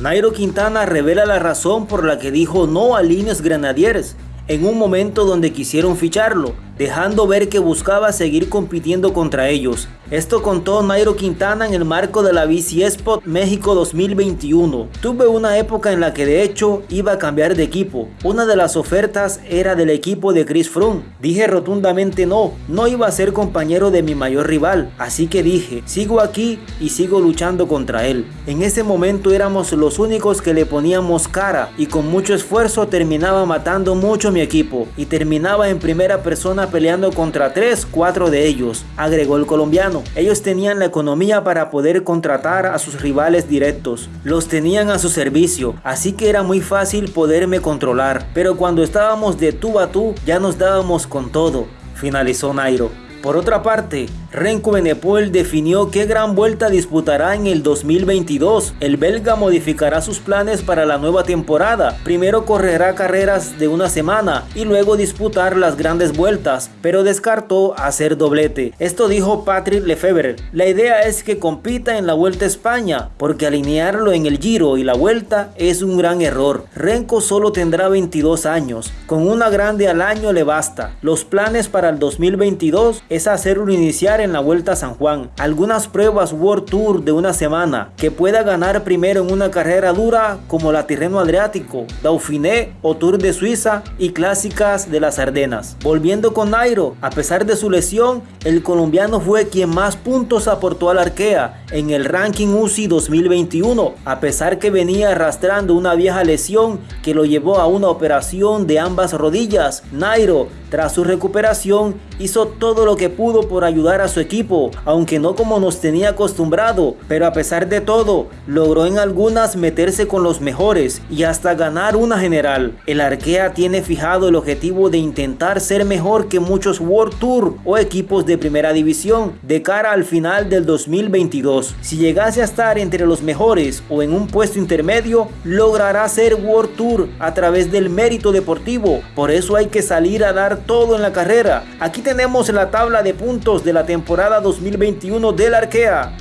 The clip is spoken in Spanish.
Nairo Quintana revela la razón por la que dijo no a Líneas Grenadiers en un momento donde quisieron ficharlo, dejando ver que buscaba seguir compitiendo contra ellos. Esto contó Nairo Quintana en el marco de la BC Spot México 2021. Tuve una época en la que de hecho iba a cambiar de equipo. Una de las ofertas era del equipo de Chris Froome. Dije rotundamente no, no iba a ser compañero de mi mayor rival. Así que dije, sigo aquí y sigo luchando contra él. En ese momento éramos los únicos que le poníamos cara y con mucho esfuerzo terminaba matando mucho mi equipo y terminaba en primera persona peleando contra 3, 4 de ellos, agregó el colombiano. Ellos tenían la economía para poder contratar a sus rivales directos, los tenían a su servicio, así que era muy fácil poderme controlar, pero cuando estábamos de tú a tú ya nos dábamos con todo, finalizó Nairo. Por otra parte, Renko Benepol definió qué gran vuelta disputará en el 2022. El belga modificará sus planes para la nueva temporada. Primero correrá carreras de una semana y luego disputar las grandes vueltas, pero descartó hacer doblete. Esto dijo Patrick Lefebvre. La idea es que compita en la Vuelta a España, porque alinearlo en el Giro y la Vuelta es un gran error. Renko solo tendrá 22 años. Con una grande al año le basta. Los planes para el 2022 es hacerlo iniciar en la Vuelta a San Juan, algunas pruebas World Tour de una semana, que pueda ganar primero en una carrera dura como la Tirreno Adriático, Dauphiné o Tour de Suiza y clásicas de las Ardenas. Volviendo con Nairo, a pesar de su lesión, el colombiano fue quien más puntos aportó al Arkea en el ranking UCI 2021, a pesar que venía arrastrando una vieja lesión que lo llevó a una operación de ambas rodillas. Nairo, tras su recuperación, hizo todo lo que pudo por ayudar a su equipo, aunque no como nos tenía acostumbrado, pero a pesar de todo, logró en algunas meterse con los mejores y hasta ganar una general. El Arkea tiene fijado el objetivo de intentar ser mejor que muchos World Tour o equipos de primera división de cara al final del 2022. Si llegase a estar entre los mejores o en un puesto intermedio, logrará ser World Tour a través del mérito deportivo. Por eso hay que salir a dar todo en la carrera. Aquí tenemos la tabla de puntos de la temporada 2021 del Arkea.